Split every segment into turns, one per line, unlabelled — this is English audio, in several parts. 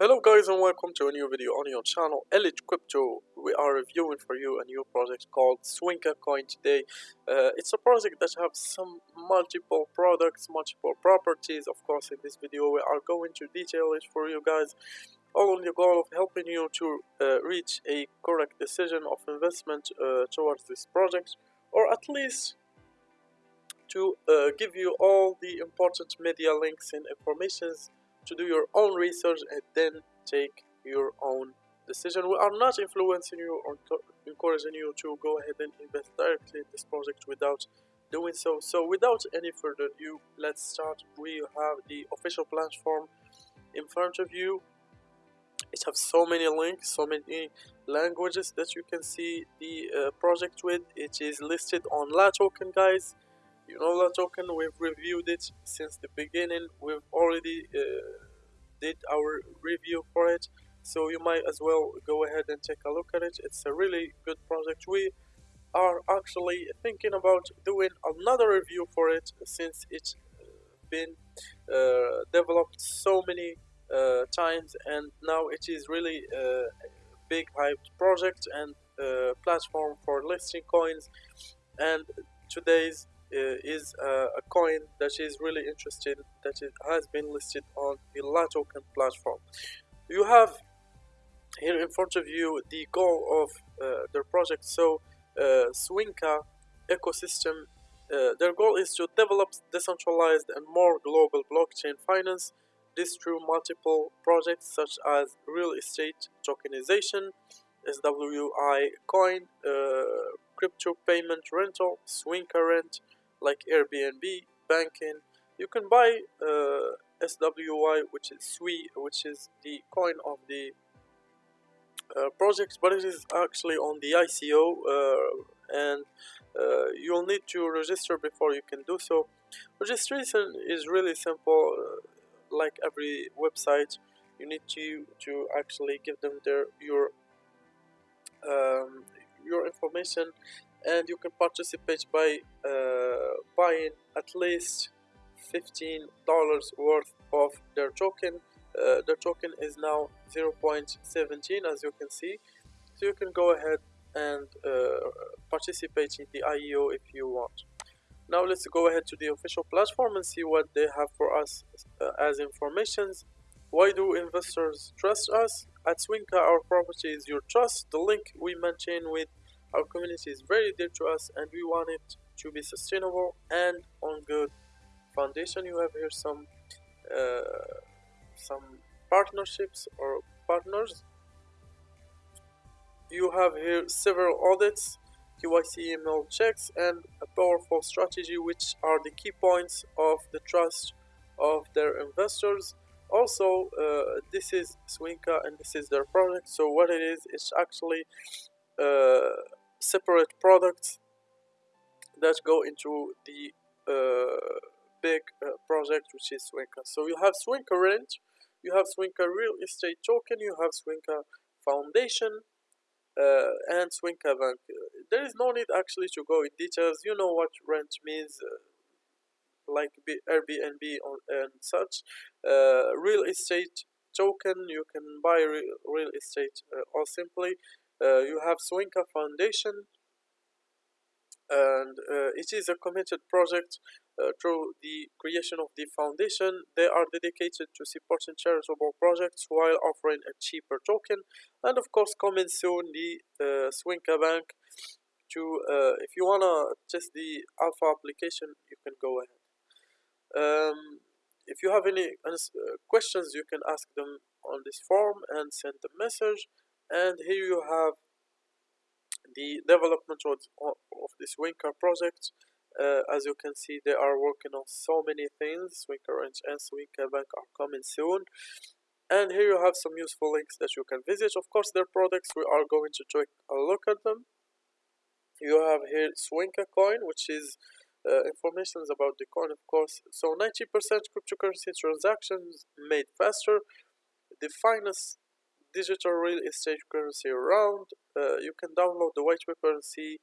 Hello guys and welcome to a new video on your channel Elite Crypto. We are reviewing for you a new project called Swinka Coin today. Uh, it's a project that has some multiple products, multiple properties. Of course in this video we are going to detail it for you guys. All on the goal of helping you to uh, reach a correct decision of investment uh, towards this project or at least to uh, give you all the important media links and informations to do your own research and then take your own decision. We are not influencing you or encouraging you to go ahead and invest directly in this project without doing so. So without any further ado, let's start. We have the official platform in front of you. It has so many links, so many languages that you can see the uh, project with. It is listed on La Token, guys you know the token we've reviewed it since the beginning. We've already uh, did our review for it. So you might as well go ahead and take a look at it. It's a really good project. We are actually thinking about doing another review for it since it's been uh, developed so many uh, times. And now it is really a big hyped project and uh, platform for listing coins. And today's uh, is uh, a coin that is really interesting that it has been listed on the La Token platform. You have here in front of you the goal of uh, their project. So Swinka ecosystem uh, their goal is to develop decentralized and more global blockchain finance. This through multiple projects such as real estate tokenization, SWI coin, uh, crypto payment rental, Swinka rent, like Airbnb, banking. You can buy uh, SWI, which is SWI, which is the coin of the uh, project, but it is actually on the ICO, uh, and uh, you'll need to register before you can do so. Registration is really simple, uh, like every website. You need to to actually give them their your um, your information and you can participate by uh, buying at least $15 worth of their token. Uh, the token is now 0.17 as you can see. So you can go ahead and uh, participate in the IEO if you want. Now let's go ahead to the official platform and see what they have for us uh, as informations. Why do investors trust us? At Swinka our property is your trust. The link we maintain with our community is very dear to us and we want it to be sustainable and on good foundation. You have here some uh, some partnerships or partners. You have here several audits, KYC email checks and a powerful strategy which are the key points of the trust of their investors also uh, this is Swinka and this is their product so what it is it's actually uh, separate products that go into the uh, big uh, project which is Swinka. So you have Swinka Rent, you have Swinka Real Estate Token, you have Swinka Foundation, uh, and Swinka Bank. There is no need actually to go in details. You know what rent means, uh, like Airbnb and such. Uh, real estate token, you can buy real, estate or simply uh, you have Swinka Foundation, and uh, it is a committed project uh, through the creation of the foundation. They are dedicated to supporting charitable projects while offering a cheaper token, and of course, coming soon the uh, Swinka Bank. To uh, if you wanna test the alpha application, you can go ahead. Um, if you have any uh, questions, you can ask them on this form and send a message and here you have the development of, of this Swinka project. Uh, as you can see they are working on so many things. Swinka Rent and Swinka Bank are coming soon. And here you have some useful links that you can visit. Of course their products we are going to take a look at them. You have here Swinka coin which is uh, information about the coin of course. So 90% cryptocurrency transactions made faster. The finest digital real estate currency around. Uh, you can download the white paper and see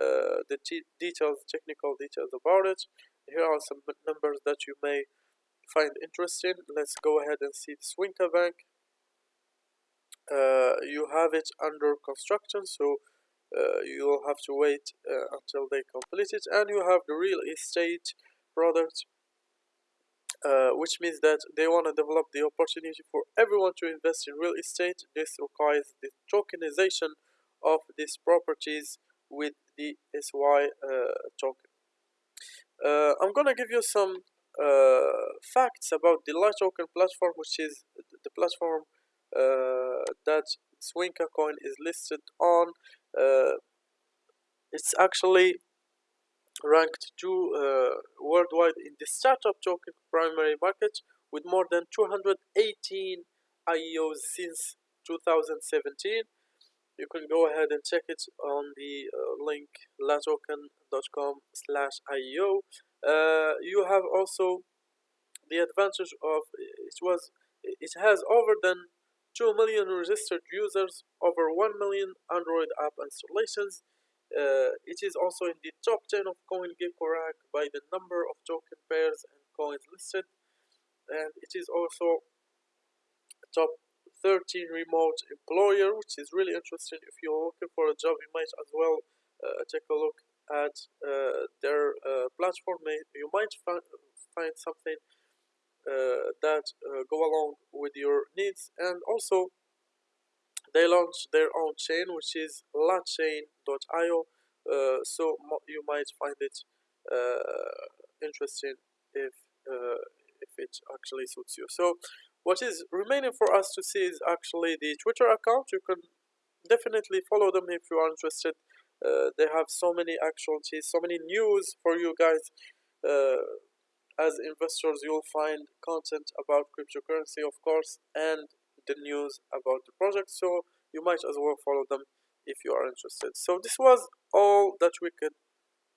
uh, the details, technical details about it. Here are some numbers that you may find interesting. Let's go ahead and see Swinka Bank. uh, you have it under construction so uh, you'll have to wait uh, until they complete it and you have the real estate product uh, which means that they want to develop the opportunity for everyone to invest in real estate this requires the tokenization of these properties with the SY uh, token uh, I'm gonna give you some uh, facts about the La Token platform which is the platform uh, that Swinka coin is listed on. It's actually ranked two uh, worldwide in the startup token primary market with more than 218 IEOs since 2017. You can go ahead and check it on the uh, link latoken.com slash IEO. Uh, you have also the advantage of it was it has over than 2 million registered users, over 1 million Android app installations. Uh, it is also in the top 10 of CoinGecko by the number of token pairs and coins listed, and it is also top 13 remote employer, which is really interesting. If you're looking for a job, you might as well uh, take a look at uh, their uh, platform. You might find, find something uh, that uh, go along with your needs and also they launched their own chain which is lachain.io uh, so you might find it interesting if if it actually suits you. So what is remaining for us to see is actually the twitter account. You can definitely follow them if you are interested. Uh, they have so many actualities so many news for you guys. Uh, as investors you'll find content about cryptocurrency of course and the news about the project so you might as well follow them if you are interested. So this was all that we could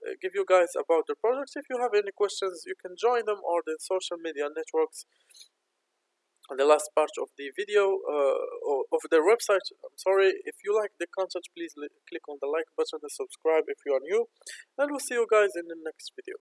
uh, give you guys about the project. If you have any questions you can join them or the social media networks. The last part of the video uh, of their website i'm sorry. If you like the content please click on the like button and subscribe if you are new. And we'll see you guys in the next video